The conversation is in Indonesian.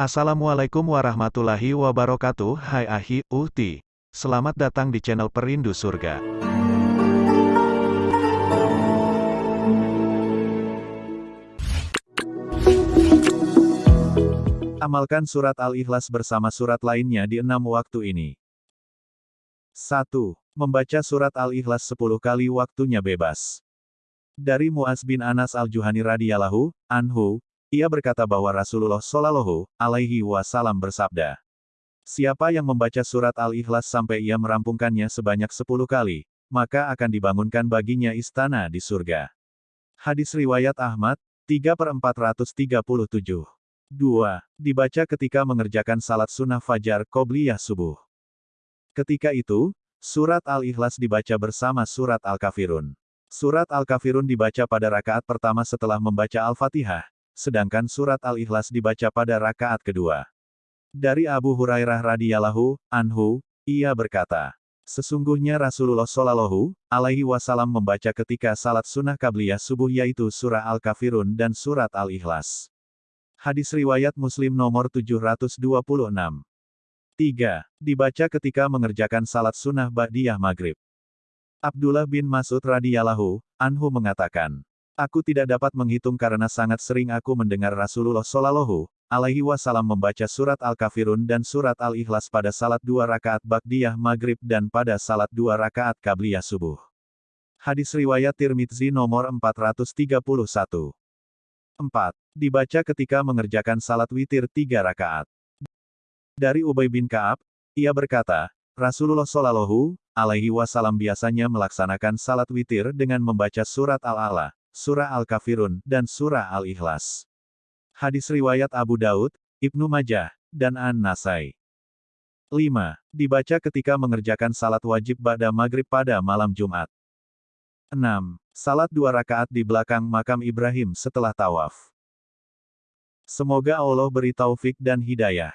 Assalamualaikum warahmatullahi wabarakatuh. Hai Ahi, Uhti. Selamat datang di channel Perindu Surga. Amalkan surat Al-Ikhlas bersama surat lainnya di enam waktu ini. 1. Membaca surat Al-Ikhlas 10 kali waktunya bebas. Dari Muaz bin Anas al-Juhani radhiyallahu anhu, ia berkata bahwa Rasulullah Shallallahu alaihi wasallam bersabda, Siapa yang membaca surat Al-Ikhlas sampai ia merampungkannya sebanyak sepuluh kali, maka akan dibangunkan baginya istana di surga. Hadis Riwayat Ahmad, 3 per 437. 2. Dibaca ketika mengerjakan salat sunnah fajar Qobliyah subuh. Ketika itu, surat Al-Ikhlas dibaca bersama surat Al-Kafirun. Surat Al-Kafirun dibaca pada rakaat pertama setelah membaca Al-Fatihah, sedangkan surat Al-Ikhlas dibaca pada rakaat kedua. Dari Abu Hurairah radhiyallahu anhu, ia berkata, Sesungguhnya Rasulullah Shallallahu alaihi wasallam membaca ketika salat sunnah kabliyah subuh yaitu surah Al-Kafirun dan surat Al-Ikhlas. Hadis riwayat Muslim nomor 726. 3. Dibaca ketika mengerjakan salat sunnah Ba'diyah Maghrib. Abdullah bin Mas'ud radhiyallahu anhu mengatakan, Aku tidak dapat menghitung karena sangat sering aku mendengar Rasulullah Shallallahu alaihi wasallam membaca surat Al-Kafirun dan surat Al-Ikhlas pada salat dua rakaat Baqdiyah Maghrib dan pada salat dua rakaat Qabliyah Subuh. Hadis Riwayat Tirmidzi nomor 431. 4. Dibaca ketika mengerjakan salat witir tiga rakaat. Dari Ubay bin Ka'ab, ia berkata, Rasulullah Shallallahu alaihi wasallam biasanya melaksanakan salat witir dengan membaca surat Al-A'la, Surah Al-Kafirun, dan Surah Al-Ikhlas. Hadis Riwayat Abu Daud, Ibnu Majah, dan An-Nasai. 5. Dibaca ketika mengerjakan salat wajib pada maghrib pada malam Jumat. 6. Salat dua rakaat di belakang makam Ibrahim setelah tawaf. Semoga Allah beri taufik dan hidayah.